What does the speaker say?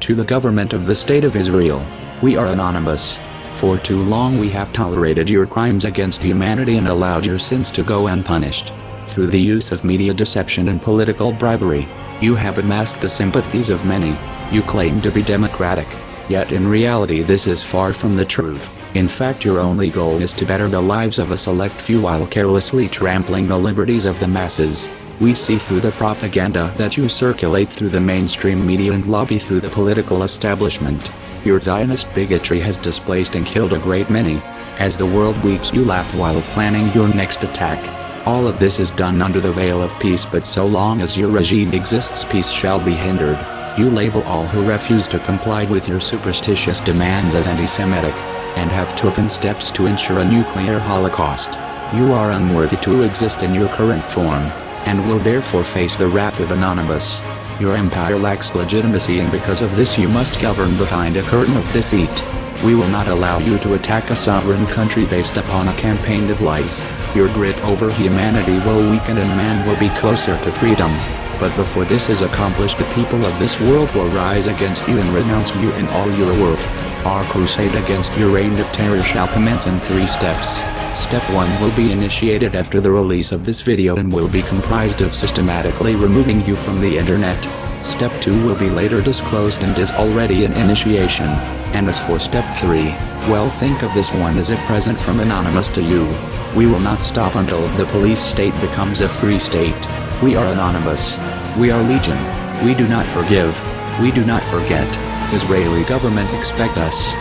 To the government of the State of Israel, we are anonymous. For too long we have tolerated your crimes against humanity and allowed your sins to go unpunished. Through the use of media deception and political bribery, you have amassed the sympathies of many. You claim to be democratic, yet in reality this is far from the truth. In fact your only goal is to better the lives of a select few while carelessly trampling the liberties of the masses. We see through the propaganda that you circulate through the mainstream media and lobby through the political establishment. Your Zionist bigotry has displaced and killed a great many. As the world weeps you laugh while planning your next attack. All of this is done under the veil of peace but so long as your regime exists peace shall be hindered. You label all who refuse to comply with your superstitious demands as anti-Semitic, and have taken steps to ensure a nuclear holocaust. You are unworthy to exist in your current form and will therefore face the wrath of Anonymous. Your empire lacks legitimacy and because of this you must govern behind a curtain of deceit. We will not allow you to attack a sovereign country based upon a campaign of lies. Your grit over humanity will weaken and man will be closer to freedom. But before this is accomplished the people of this world will rise against you and renounce you in all your worth. Our crusade against your reign of terror shall commence in three steps. Step 1 will be initiated after the release of this video and will be comprised of systematically removing you from the internet. Step 2 will be later disclosed and is already in initiation. And as for step 3, well think of this one as a present from Anonymous to you. We will not stop until the police state becomes a free state. We are Anonymous. We are Legion. We do not forgive. We do not forget. Israeli government expect us.